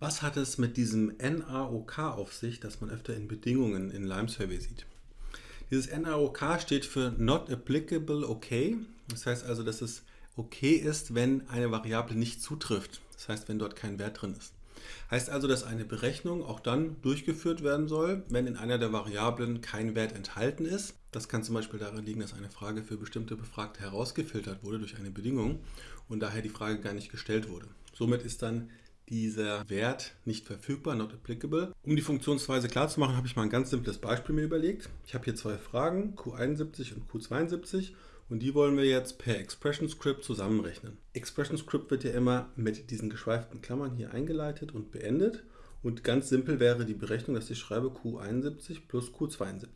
Was hat es mit diesem NAOK auf sich, das man öfter in Bedingungen in Lime Survey sieht? Dieses NAOK steht für Not Applicable Okay. Das heißt also, dass es okay ist, wenn eine Variable nicht zutrifft. Das heißt, wenn dort kein Wert drin ist. Heißt also, dass eine Berechnung auch dann durchgeführt werden soll, wenn in einer der Variablen kein Wert enthalten ist. Das kann zum Beispiel daran liegen, dass eine Frage für bestimmte Befragte herausgefiltert wurde durch eine Bedingung und daher die Frage gar nicht gestellt wurde. Somit ist dann dieser Wert nicht verfügbar, not applicable. Um die Funktionsweise klar zu machen, habe ich mal ein ganz simples Beispiel mir überlegt. Ich habe hier zwei Fragen, Q71 und Q72 und die wollen wir jetzt per Expression Script zusammenrechnen. Expression Script wird ja immer mit diesen geschweiften Klammern hier eingeleitet und beendet. Und ganz simpel wäre die Berechnung, dass ich schreibe Q71 plus Q72.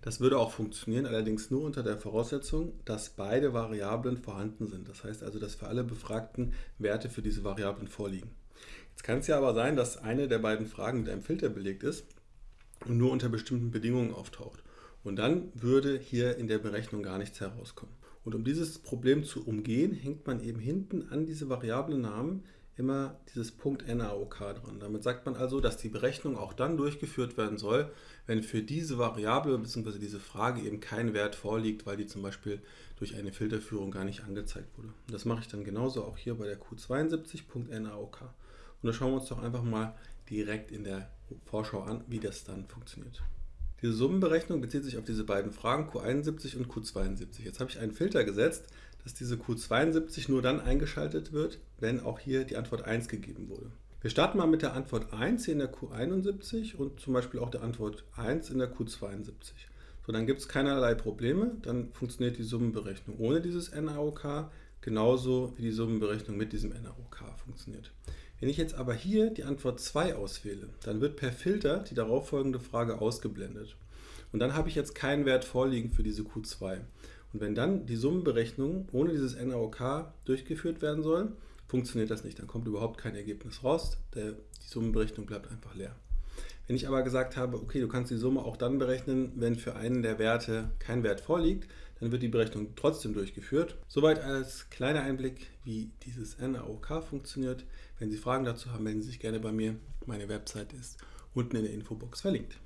Das würde auch funktionieren, allerdings nur unter der Voraussetzung, dass beide Variablen vorhanden sind. Das heißt also, dass für alle Befragten Werte für diese Variablen vorliegen. Jetzt kann es ja aber sein, dass eine der beiden Fragen mit einem Filter belegt ist und nur unter bestimmten Bedingungen auftaucht. Und dann würde hier in der Berechnung gar nichts herauskommen. Und um dieses Problem zu umgehen, hängt man eben hinten an diese Variablennamen immer dieses Punkt NAOK dran. Damit sagt man also, dass die Berechnung auch dann durchgeführt werden soll, wenn für diese Variable bzw. diese Frage eben kein Wert vorliegt, weil die zum Beispiel durch eine Filterführung gar nicht angezeigt wurde. Das mache ich dann genauso auch hier bei der Q72.NAOK. Und da schauen wir uns doch einfach mal direkt in der Vorschau an, wie das dann funktioniert. Diese Summenberechnung bezieht sich auf diese beiden Fragen Q71 und Q72. Jetzt habe ich einen Filter gesetzt, dass diese Q72 nur dann eingeschaltet wird, wenn auch hier die Antwort 1 gegeben wurde. Wir starten mal mit der Antwort 1 hier in der Q71 und zum Beispiel auch der Antwort 1 in der Q72. So, dann gibt es keinerlei Probleme, dann funktioniert die Summenberechnung ohne dieses NAOK, genauso wie die Summenberechnung mit diesem NAOK funktioniert. Wenn ich jetzt aber hier die Antwort 2 auswähle, dann wird per Filter die darauffolgende Frage ausgeblendet. Und dann habe ich jetzt keinen Wert vorliegen für diese Q2. Und wenn dann die Summenberechnung ohne dieses NAOK durchgeführt werden soll, funktioniert das nicht. Dann kommt überhaupt kein Ergebnis raus. Der, die Summenberechnung bleibt einfach leer. Wenn ich aber gesagt habe, okay, du kannst die Summe auch dann berechnen, wenn für einen der Werte kein Wert vorliegt, dann wird die Berechnung trotzdem durchgeführt. Soweit als kleiner Einblick, wie dieses NAOK funktioniert. Wenn Sie Fragen dazu haben, melden Sie sich gerne bei mir. Meine Website ist unten in der Infobox verlinkt.